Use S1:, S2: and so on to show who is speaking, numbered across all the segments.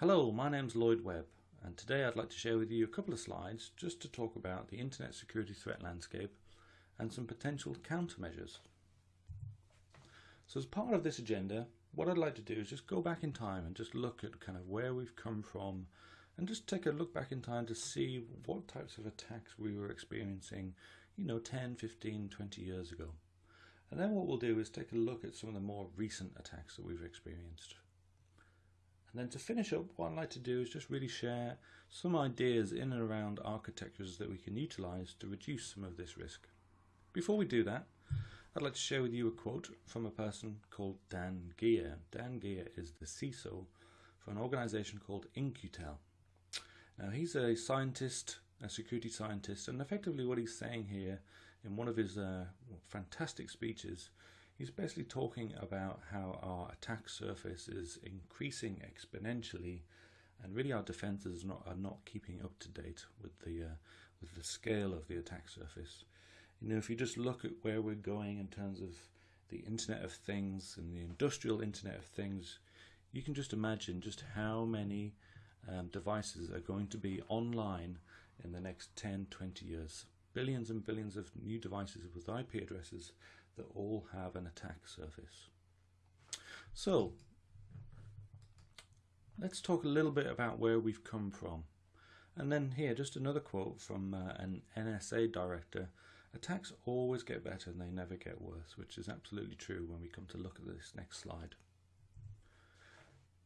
S1: Hello, my name's Lloyd Webb and today I'd like to share with you a couple of slides just to talk about the internet security threat landscape and some potential countermeasures. So as part of this agenda, what I'd like to do is just go back in time and just look at kind of where we've come from and just take a look back in time to see what types of attacks we were experiencing, you know, 10, 15, 20 years ago. And then what we'll do is take a look at some of the more recent attacks that we've experienced. And then to finish up, what I'd like to do is just really share some ideas in and around architectures that we can utilize to reduce some of this risk. Before we do that, I'd like to share with you a quote from a person called Dan Geer. Dan Geer is the CISO for an organization called In-Q-Tel. Now he's a scientist, a security scientist, and effectively what he's saying here in one of his uh, fantastic speeches He's basically talking about how our attack surface is increasing exponentially and really our defenses are not, are not keeping up to date with the uh, with the scale of the attack surface. You know, if you just look at where we're going in terms of the Internet of Things and the industrial Internet of Things, you can just imagine just how many um, devices are going to be online in the next 10, 20 years billions and billions of new devices with IP addresses that all have an attack surface. So let's talk a little bit about where we've come from. And then here, just another quote from uh, an NSA director. Attacks always get better and they never get worse, which is absolutely true when we come to look at this next slide.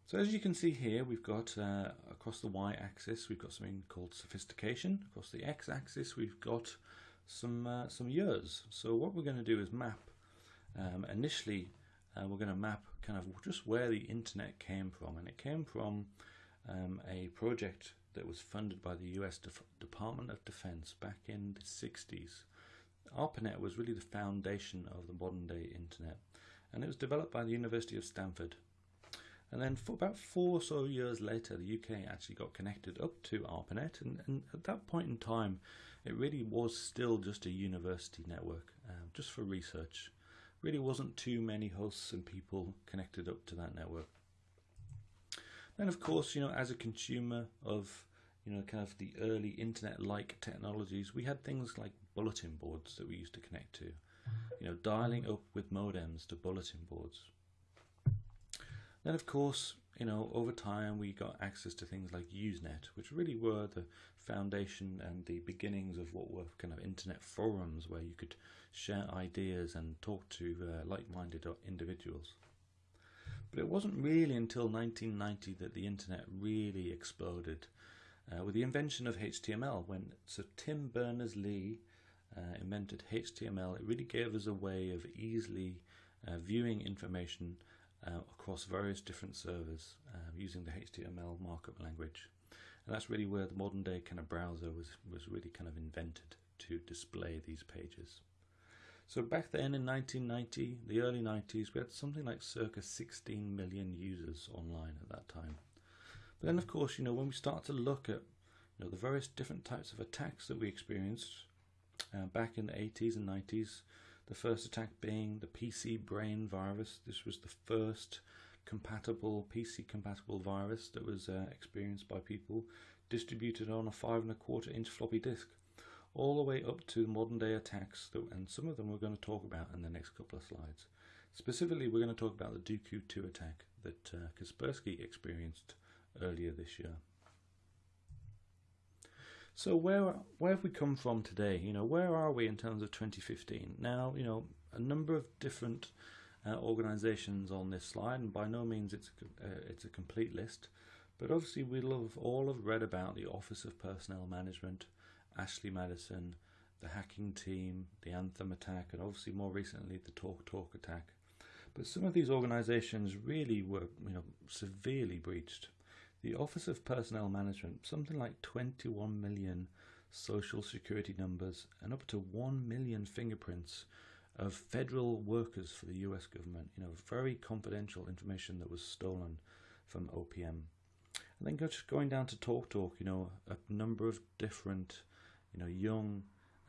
S1: So as you can see here, we've got uh, across the y-axis, we've got something called sophistication. Across the x-axis, we've got some uh, some years. So what we're going to do is map. Um, initially, uh, we're going to map kind of just where the internet came from, and it came from um, a project that was funded by the U.S. Def Department of Defense back in the 60s. ARPANET was really the foundation of the modern day internet, and it was developed by the University of Stanford. And then for about four or so years later, the UK actually got connected up to ARPANET. And, and at that point in time, it really was still just a university network, um, just for research. Really wasn't too many hosts and people connected up to that network. Then, of course, you know, as a consumer of you know, kind of the early internet-like technologies, we had things like bulletin boards that we used to connect to. You know, dialing up with modems to bulletin boards. Then of course, you know, over time we got access to things like Usenet, which really were the foundation and the beginnings of what were kind of internet forums where you could share ideas and talk to uh, like-minded individuals. But it wasn't really until 1990 that the internet really exploded uh, with the invention of HTML when Sir Tim Berners-Lee uh, invented HTML. It really gave us a way of easily uh, viewing information uh, across various different servers uh, using the HTML markup language. And that's really where the modern day kind of browser was, was really kind of invented to display these pages. So back then in 1990, the early 90s, we had something like circa 16 million users online at that time. But then of course, you know, when we start to look at you know, the various different types of attacks that we experienced uh, back in the 80s and 90s, the first attack being the PC brain virus. This was the first compatible PC compatible virus that was uh, experienced by people distributed on a five and a quarter inch floppy disk all the way up to modern day attacks that, and some of them we're going to talk about in the next couple of slides. Specifically we're going to talk about the Duqu 2 attack that uh, Kaspersky experienced earlier this year. So where where have we come from today? You know, where are we in terms of 2015? Now, you know, a number of different uh, organisations on this slide, and by no means it's a, uh, it's a complete list, but obviously have all have read about the Office of Personnel Management, Ashley Madison, the hacking team, the Anthem attack, and obviously more recently the Talk Talk attack. But some of these organisations really were, you know, severely breached. The Office of Personnel Management, something like 21 million social security numbers and up to 1 million fingerprints of federal workers for the US government, you know, very confidential information that was stolen from OPM. And then just going down to TalkTalk, you know, a number of different, you know, young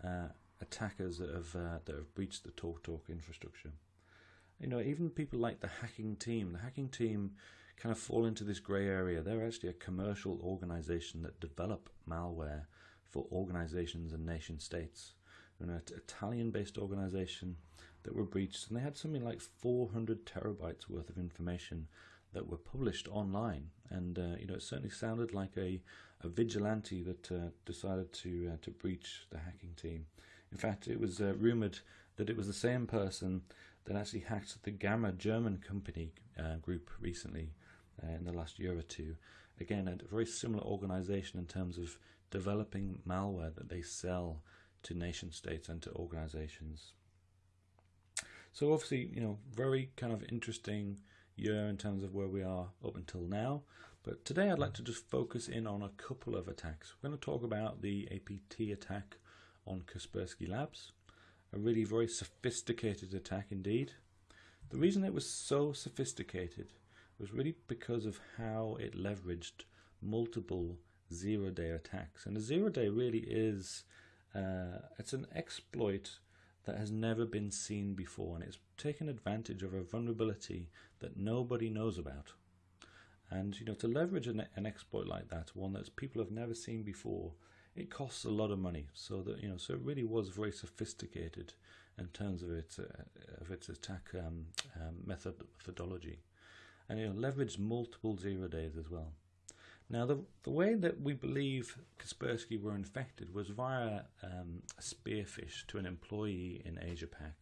S1: uh, attackers that have uh, that have breached the TalkTalk infrastructure. You know, even people like the hacking team, the hacking team kind of fall into this grey area. They're actually a commercial organization that develop malware for organizations and nation states. An Italian-based organization that were breached, and they had something like 400 terabytes worth of information that were published online. And uh, you know, it certainly sounded like a, a vigilante that uh, decided to uh, to breach the hacking team. In fact, it was uh, rumored that it was the same person that actually hacked the Gamma German company uh, group recently uh, in the last year or two. Again, a very similar organization in terms of developing malware that they sell to nation states and to organizations. So obviously, you know, very kind of interesting year in terms of where we are up until now. But today I'd like to just focus in on a couple of attacks. We're going to talk about the APT attack on Kaspersky Labs, a really very sophisticated attack indeed. The reason it was so sophisticated was really because of how it leveraged multiple zero-day attacks. And a zero-day really is, uh, it's an exploit that has never been seen before and it's taken advantage of a vulnerability that nobody knows about. And you know, to leverage an, an exploit like that, one that people have never seen before, it costs a lot of money. So that you know, so it really was very sophisticated in terms of its uh, of its attack um, um, method methodology, and know, leveraged multiple zero days as well. Now, the, the way that we believe Kaspersky were infected was via um, a spearphish to an employee in Asia Pac.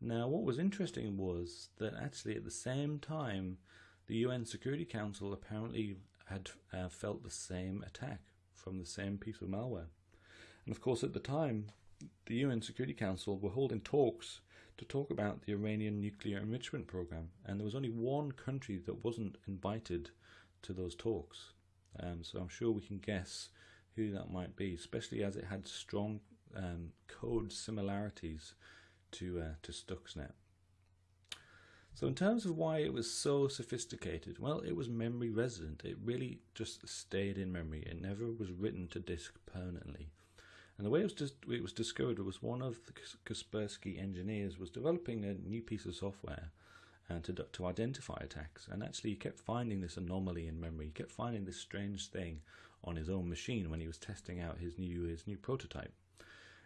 S1: Now, what was interesting was that actually at the same time, the UN Security Council apparently had uh, felt the same attack from the same piece of malware. And of course, at the time, the UN Security Council were holding talks to talk about the Iranian nuclear enrichment program, and there was only one country that wasn't invited to those talks. Um, so I'm sure we can guess who that might be, especially as it had strong um, code similarities to uh, to Stuxnet. So in terms of why it was so sophisticated, well, it was memory resident. It really just stayed in memory. It never was written to disk permanently. And the way it was, it was discovered was one of the Kaspersky engineers was developing a new piece of software and to, to identify attacks. And actually, he kept finding this anomaly in memory. He kept finding this strange thing on his own machine when he was testing out his new his new prototype.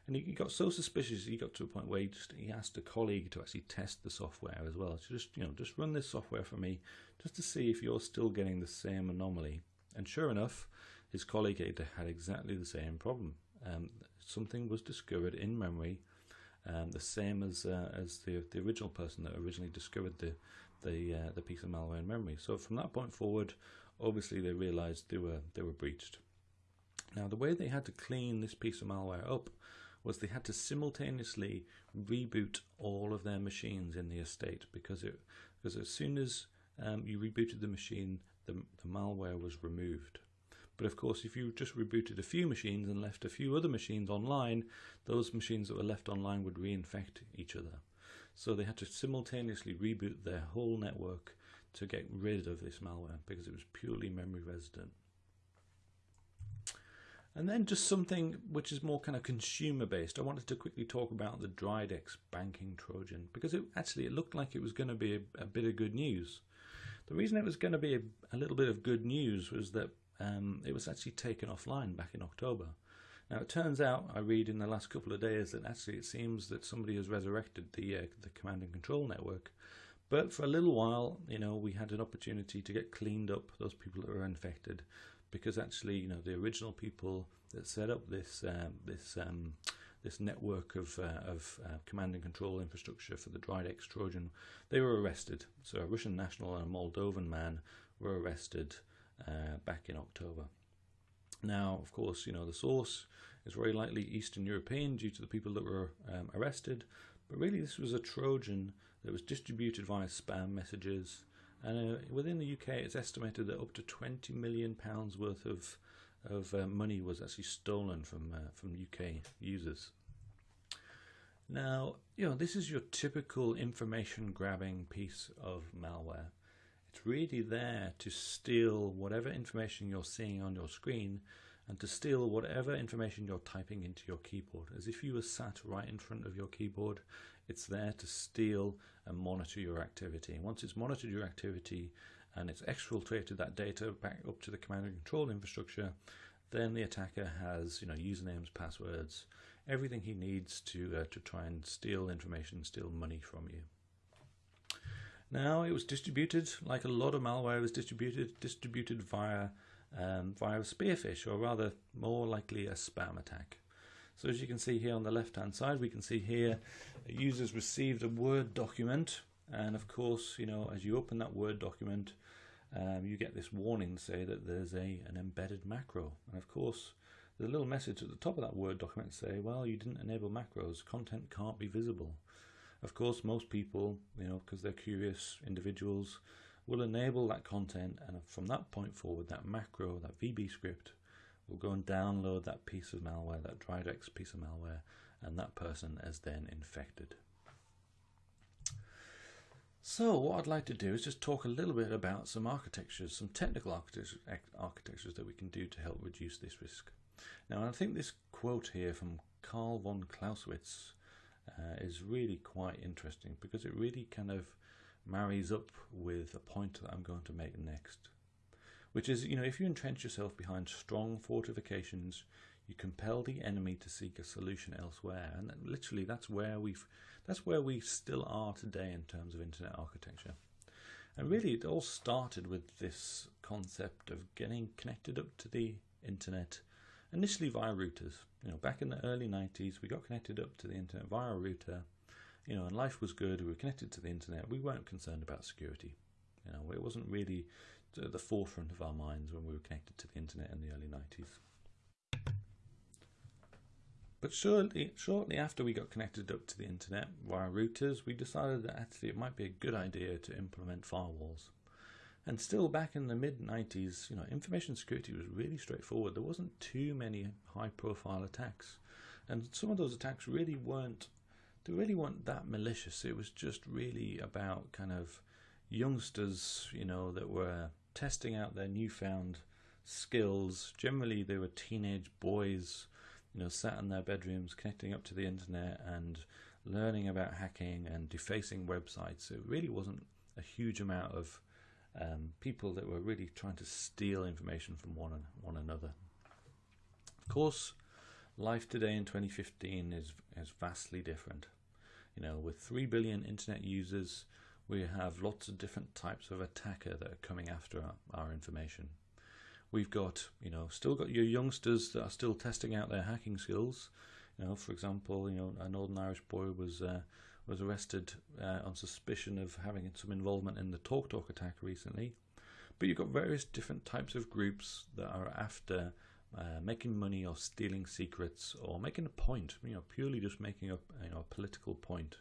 S1: And he, got so suspicious, he got to a point where he just he asked a colleague to actually test the software as well. So just you know, just run this software for me, just to see if you're still getting the same anomaly. And sure enough, his colleague had exactly the same problem. Um, something was discovered in memory um, the same as uh, as the the original person that originally discovered the the uh, the piece of malware in memory. So from that point forward, obviously they realised they were they were breached. Now the way they had to clean this piece of malware up was they had to simultaneously reboot all of their machines in the estate because it because as soon as um, you rebooted the machine, the, the malware was removed. But of course, if you just rebooted a few machines and left a few other machines online, those machines that were left online would reinfect each other. So they had to simultaneously reboot their whole network to get rid of this malware because it was purely memory resident. And then just something which is more kind of consumer based. I wanted to quickly talk about the Dridex banking Trojan because it actually it looked like it was going to be a, a bit of good news. The reason it was going to be a, a little bit of good news was that um, it was actually taken offline back in October. Now it turns out, I read in the last couple of days that actually it seems that somebody has resurrected the uh, the command and control network. But for a little while, you know, we had an opportunity to get cleaned up those people that were infected, because actually, you know, the original people that set up this um, this um, this network of uh, of uh, command and control infrastructure for the Dridex Trojan, they were arrested. So a Russian national and a Moldovan man were arrested uh, back in October. Now, of course, you know, the source is very likely Eastern European due to the people that were um, arrested, but really this was a Trojan that was distributed via spam messages. And uh, within the UK, it's estimated that up to 20 million pounds worth of of uh, money was actually stolen from uh, from UK users. Now, you know, this is your typical information grabbing piece of malware. It's really there to steal whatever information you're seeing on your screen and to steal whatever information you're typing into your keyboard. As if you were sat right in front of your keyboard, It's there to steal and monitor your activity. Once it's monitored your activity and it's exfiltrated that data back up to the command and control infrastructure, then the attacker has you know usernames, passwords, everything he needs to uh, to try and steal information, steal money from you. Now it was distributed like a lot of malware was distributed, distributed via um, via a spearphish, or rather more likely a spam attack. So as you can see here on the left hand side, we can see here users received a Word document and of course, you know, as you open that Word document, um, you get this warning to say that there's a an embedded macro. And of course, a little message at the top of that Word document say, well, you didn't enable macros, content can't be visible. Of course, most people, you know, because they're curious individuals, will enable that content and from that point forward, that macro, that VB script, will go and download that piece of malware, that Dridex piece of malware, and that person is then infected. So what I'd like to do is just talk a little bit about some architectures, some technical architectures, architectures that we can do to help reduce this risk. Now I think this quote here from Carl von Clausewitz uh, is really quite interesting because it really kind of marries up with a point that I'm going to make next which is, you know, if you entrench yourself behind strong fortifications, you compel the enemy to seek a solution elsewhere. And literally, that's where we've, that's where we still are today in terms of internet architecture. And really, it all started with this concept of getting connected up to the internet, initially via routers. You know, back in the early 90s, we got connected up to the internet via a router. You know, and life was good. We were connected to the internet. We weren't concerned about security. You know, it wasn't really at the forefront of our minds when we were connected to the internet in the early 90s. But shortly, shortly after we got connected up to the internet via routers, we decided that actually it might be a good idea to implement firewalls. And still back in the mid 90s, you know, information security was really straightforward. There wasn't too many high profile attacks. And some of those attacks really weren't they really weren't that malicious. It was just really about kind of youngsters, you know, that were testing out their newfound skills. Generally, they were teenage boys, you know, sat in their bedrooms connecting up to the internet and learning about hacking and defacing websites. It really wasn't a huge amount of um, people that were really trying to steal information from one one another. Of course, life today in 2015 is is vastly different. You know, with three billion internet users, we have lots of different types of attacker that are coming after our, our, information. We've got, you know, still got your youngsters that are still testing out their hacking skills. You know, for example, you know, a Northern Irish boy was uh, was arrested uh, on suspicion of having some involvement in the TalkTalk Talk attack recently. But you've got various different types of groups that are after uh, making money or stealing secrets or making a point, you know, purely just making a, you know, a political point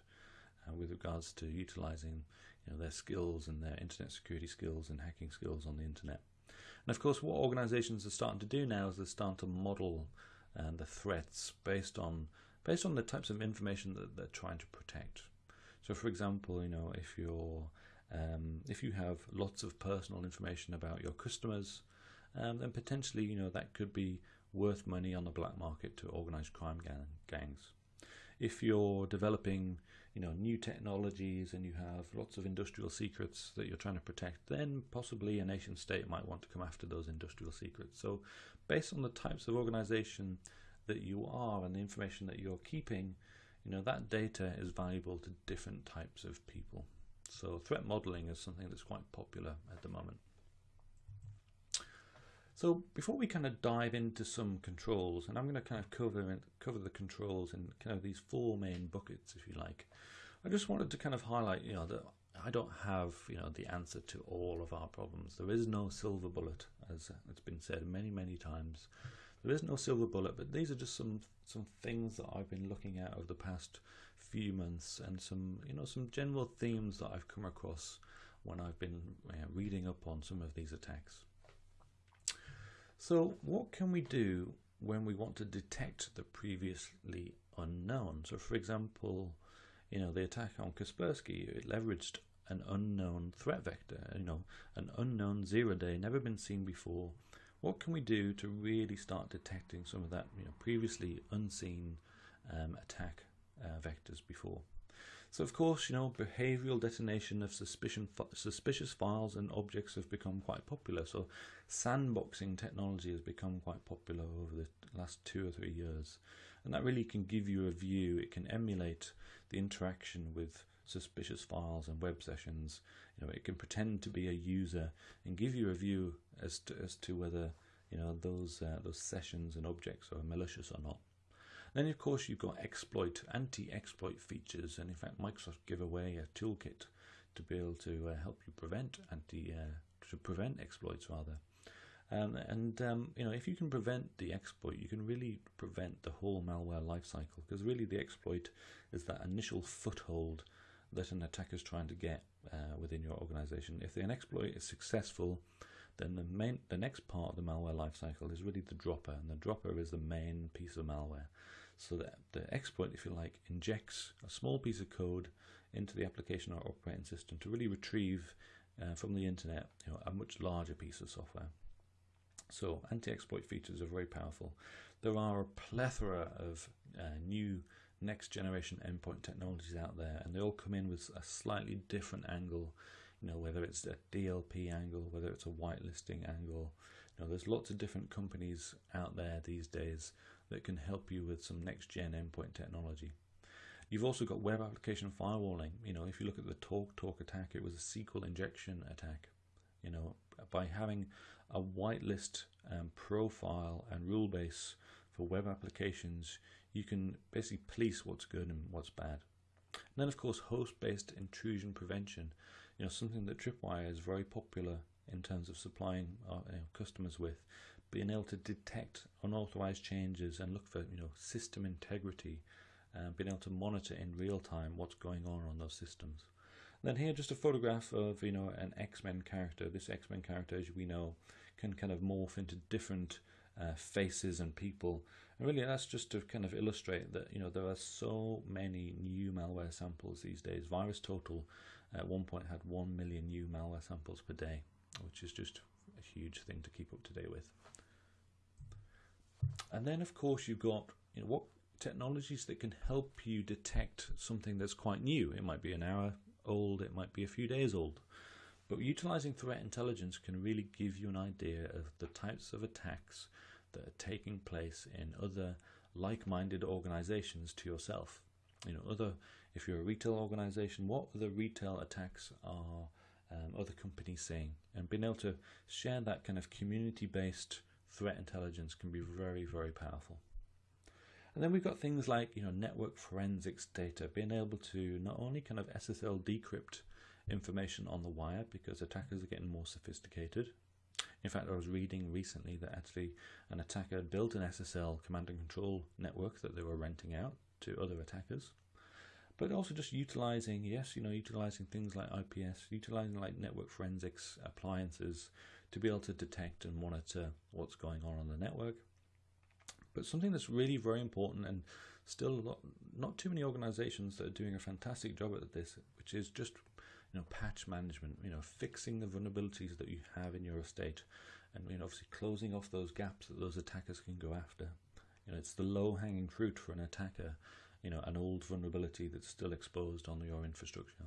S1: uh, with regards to utilizing you know, their skills and their internet security skills and hacking skills on the internet. And of course, what organizations are starting to do now is they're starting to model uh, the threats based on based on the types of information that they're trying to protect. So, for example, you know, if you're um, if you have lots of personal information about your customers, um, then potentially, you know, that could be worth money on the black market to organized crime gang gangs. If you're developing you know new technologies and you have lots of industrial secrets that you're trying to protect, then possibly a nation state might want to come after those industrial secrets. So, based on the types of organization that you are and the information that you're keeping, you know that data is valuable to different types of people. So, threat modeling is something that's quite popular at the moment. So before we kind of dive into some controls, and I'm going to kind of cover cover the controls in kind of these four main buckets, if you like. I just wanted to kind of highlight, you know, that I don't have, you know, the answer to all of our problems. There is no silver bullet, as it's been said many, many times. There is no silver bullet, but these are just some some things that I've been looking at over the past few months, and some, you know, some general themes that I've come across when I've been know, reading up on some of these attacks. So what can we do when we want to detect the previously unknown? So for example, you know, the attack on Kaspersky, it leveraged an unknown threat vector, you know, an unknown zero day, never been seen before. What can we do to really start detecting some of that, you know, previously unseen um, attack uh, vectors before? So of course, you know, behavioral detonation of suspicion, suspicious files and objects have become quite popular. So sandboxing technology has become quite popular over the last two or three years. And that really can give you a view, it can emulate the interaction with suspicious files and web sessions. You know, it can pretend to be a user and give you a view as to, as to whether you know those uh, those sessions and objects are malicious or not. Then of course you've got exploit, anti-exploit features, and in fact Microsoft give away a toolkit to be able to uh, help you prevent anti uh, to prevent exploits rather. Um, and um, you know if you can prevent the exploit, you can really prevent the whole malware lifecycle because really the exploit is that initial foothold that an attacker is trying to get uh, within your organization. If an exploit is successful, then the main the next part of the malware lifecycle is really the dropper, and the dropper is the main piece of malware. So that the exploit, if you like, injects a small piece of code into the application or operating system to really retrieve uh, from the internet you know, a much larger piece of software. So anti-exploit features are very powerful. There are a plethora of uh, new next generation endpoint technologies out there and they all come in with a slightly different angle you know whether it's a DLP angle whether it's a whitelisting angle you know there's lots of different companies out there these days that can help you with some next gen endpoint technology you've also got web application firewalling you know if you look at the Talk Talk attack it was a SQL injection attack you know by having a whitelist um, profile and rule base for web applications you can basically police what's good and what's bad. And then, of course, host-based intrusion prevention. You know, something that Tripwire is very popular in terms of supplying our you know, customers with, being able to detect unauthorized changes and look for you know system integrity, uh, being able to monitor in real time what's going on on those systems. And then here, just a photograph of you know an X-Men character. This X-Men character, as we know, can kind of morph into different uh, faces and people. And really, that's just to kind of illustrate that you know there are so many new malware samples these days. VirusTotal at one point had one million new malware samples per day, which is just a huge thing to keep up to date with. And then, of course, you've got you know what technologies that can help you detect something that's quite new. It might be an hour old, it might be a few days old. But utilizing threat intelligence can really give you an idea of the types of attacks that are taking place in other like-minded organizations to yourself. You know, other if you're a retail organization, what other retail attacks are um, other companies saying? And being able to share that kind of community-based threat intelligence can be very, very powerful. And then we've got things like, you know, network forensics data, being able to not only kind of SSL decrypt information on the wire because attackers are getting more sophisticated, in fact, I was reading recently that actually an attacker had built an SSL command and control network that they were renting out to other attackers. But also just utilizing, yes, you know, utilizing things like IPS, utilizing like network forensics appliances to be able to detect and monitor what's going on on the network. But something that's really very important and still lot, not too many organizations that are doing a fantastic job at this, which is just you know, patch management, you know, fixing the vulnerabilities that you have in your estate, and you know, obviously closing off those gaps that those attackers can go after. You know, it's the low-hanging fruit for an attacker. You know, an old vulnerability that's still exposed on your infrastructure.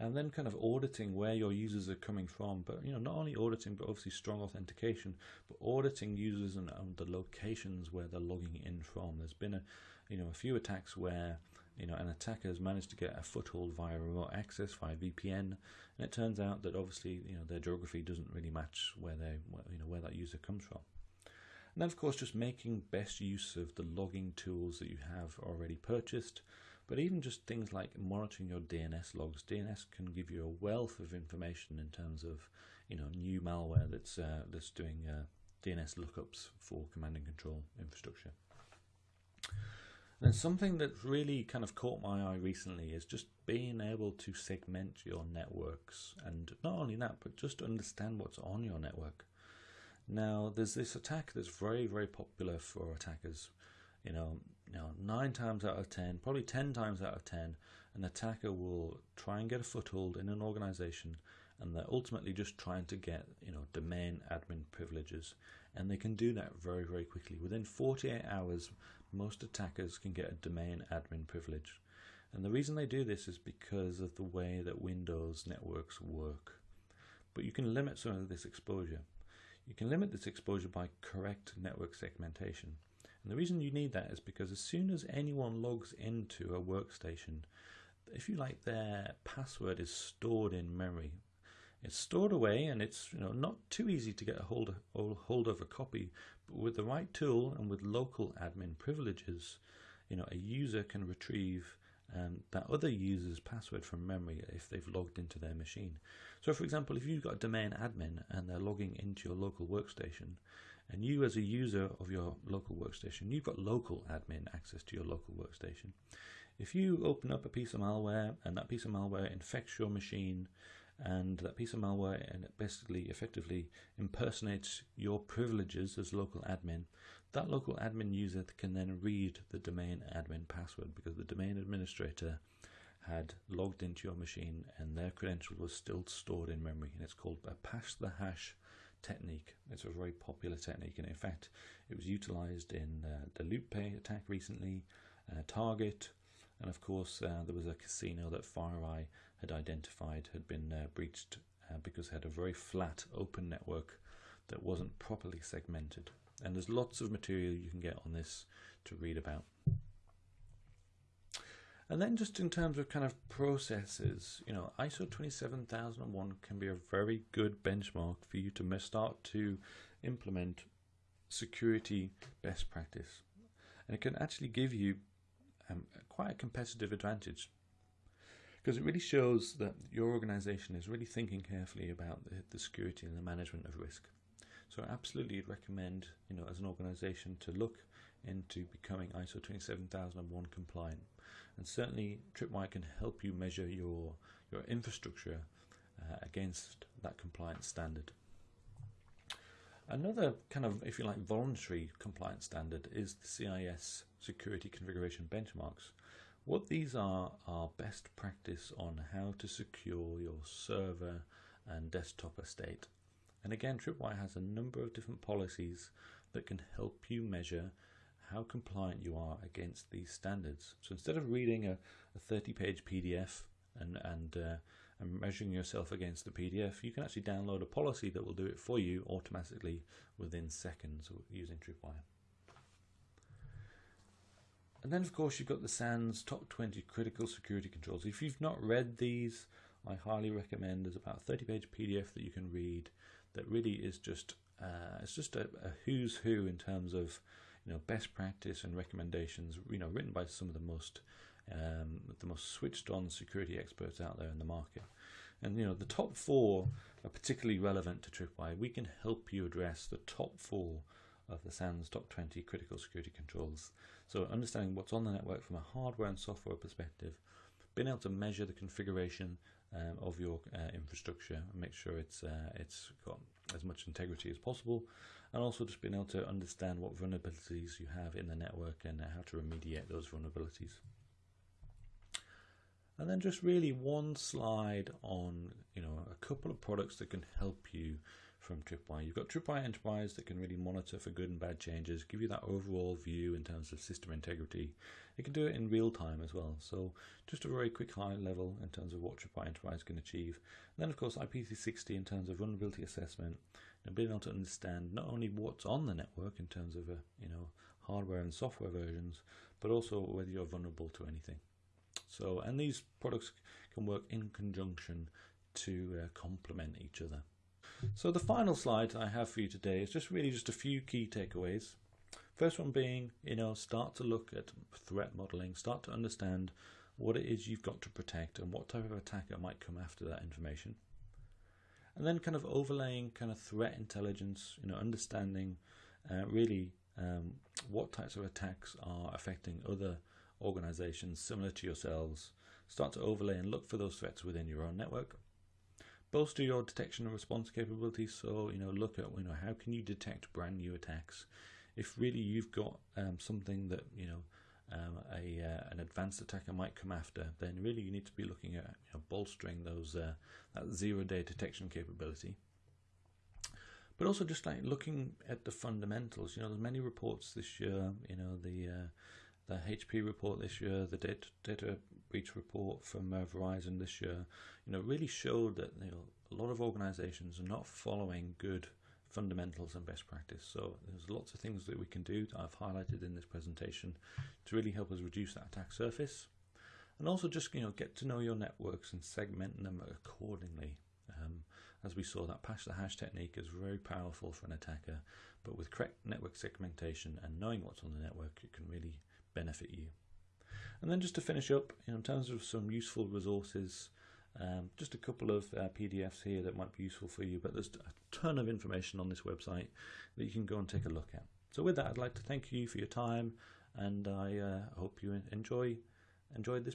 S1: And then kind of auditing where your users are coming from, but you know, not only auditing, but obviously strong authentication, but auditing users and, and the locations where they're logging in from. There's been a, you know, a few attacks where you know, an attacker has managed to get a foothold via remote access via VPN, and it turns out that obviously, you know, their geography doesn't really match where they, you know, where that user comes from. And then, of course, just making best use of the logging tools that you have already purchased, but even just things like monitoring your DNS logs. DNS can give you a wealth of information in terms of, you know, new malware that's uh, that's doing uh, DNS lookups for command and control infrastructure. And something that's really kind of caught my eye recently is just being able to segment your networks and not only that, but just understand what's on your network. Now, there's this attack that's very, very popular for attackers. You know, you know, nine times out of ten, probably ten times out of ten, an attacker will try and get a foothold in an organization and they're ultimately just trying to get you know domain admin privileges and they can do that very very quickly within 48 hours most attackers can get a domain admin privilege And the reason they do this is because of the way that Windows networks work. But you can limit some of this exposure. You can limit this exposure by correct network segmentation. And the reason you need that is because as soon as anyone logs into a workstation, if you like, their password is stored in memory. It's stored away and it's you know not too easy to get a hold of, hold of a copy, but with the right tool and with local admin privileges, you know, a user can retrieve um, that other user's password from memory if they've logged into their machine. So for example, if you've got a domain admin and they're logging into your local workstation, and you as a user of your local workstation, you've got local admin access to your local workstation. If you open up a piece of malware and that piece of malware infects your machine and that piece of malware and basically effectively impersonates your privileges as local admin, that local admin user can then read the domain admin password because the domain administrator had logged into your machine and their credential was still stored in memory and it's called a pass the hash technique. It's a very popular technique and in fact it was utilized in uh, the LoopPay attack recently, uh, Target and of course uh, there was a casino that FireEye had identified had been uh, breached uh, because it had a very flat open network that wasn't properly segmented and there's lots of material you can get on this to read about. And then just in terms of kind of processes, you know, ISO 27001 can be a very good benchmark for you to start to implement security best practice. And it can actually give you um, quite a competitive advantage because it really shows that your organization is really thinking carefully about the, the security and the management of risk. So I absolutely recommend, you know, as an organization to look into becoming ISO 27001 compliant. And certainly Tripwire can help you measure your, your infrastructure uh, against that compliance standard. Another kind of, if you like, voluntary compliance standard is the CIS security configuration benchmarks. What these are are best practice on how to secure your server and desktop estate. And again, Tripwire has a number of different policies that can help you measure how compliant you are against these standards. So instead of reading a, a 30 page PDF and, and, uh, and measuring yourself against the PDF, you can actually download a policy that will do it for you automatically within seconds using Tripwire. And then, of course, you've got the SANS Top 20 Critical Security Controls. If you've not read these, I highly recommend. There's about a 30 page PDF that you can read that really is just uh, it's just a, a, who's who in terms of you know best practice and recommendations you know written by some of the most um, the most switched on security experts out there in the market. And you know the top four are particularly relevant to Tripwire. We can help you address the top four of the SANS top 20 critical security controls. So understanding what's on the network from a hardware and software perspective being able to measure the configuration um, of your uh, infrastructure make sure it's uh, it's got as much integrity as possible and also just being able to understand what vulnerabilities you have in the network and how to remediate those vulnerabilities. And then just really one slide on you know a couple of products that can help you from Tripwire. You've got Tripwire Enterprise that can really monitor for good and bad changes, give you that overall view in terms of system integrity. It can do it in real time as well. So just a very quick high level in terms of what Tripwire Enterprise can achieve. And then of course IP360 in terms of vulnerability assessment and being able to understand not only what's on the network in terms of uh, you know hardware and software versions, but also whether you're vulnerable to anything. So and these products can work in conjunction to uh, complement each other. So the final slide I have for you today is just really just a few key takeaways. First one being, you know, start to look at threat modeling, start to understand what it is you've got to protect and what type of attacker might come after that information. And then kind of overlaying kind of threat intelligence, you know, understanding uh, really um, what types of attacks are affecting other organizations similar to yourselves. Start to overlay and look for those threats within your own network bolster your detection and response capabilities. So, you know, look at, you know, how can you detect brand new attacks? If really you've got um, something that, you know, um, a uh, an advanced attacker might come after, then really you need to be looking at you know, bolstering those uh, that zero day detection capability. But also just like looking at the fundamentals. You know, there's many reports this year. You know, the uh, the HP report this year, the data, data breach report from uh, Verizon this year, you know, really showed that you know, a lot of organizations are not following good fundamentals and best practice. So there's lots of things that we can do that I've highlighted in this presentation to really help us reduce that attack surface. And also just, you know, get to know your networks and segment them accordingly. Um, as we saw, that pass the hash technique is very powerful for an attacker, but with correct network segmentation and knowing what's on the network, it can really benefit you. And then just to finish up, in terms of some useful resources, um, just a couple of uh, PDFs here that might be useful for you, but there's a ton of information on this website that you can go and take a look at. So with that, I'd like to thank you for your time, and I uh, hope you enjoy enjoyed this.